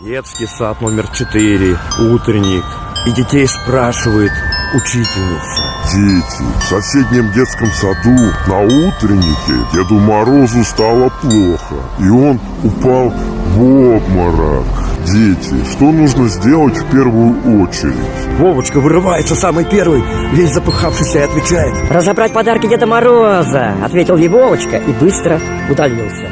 Детский сад номер 4, утренник. И детей спрашивает учительница. Дети, в соседнем детском саду на утреннике Деду Морозу стало плохо, и он упал в обморок. Дети, что нужно сделать в первую очередь? Вовочка вырывается самый первый, весь запыхавшийся и отвечает. Разобрать подарки Деда Мороза, ответил ей Вовочка и быстро удалился.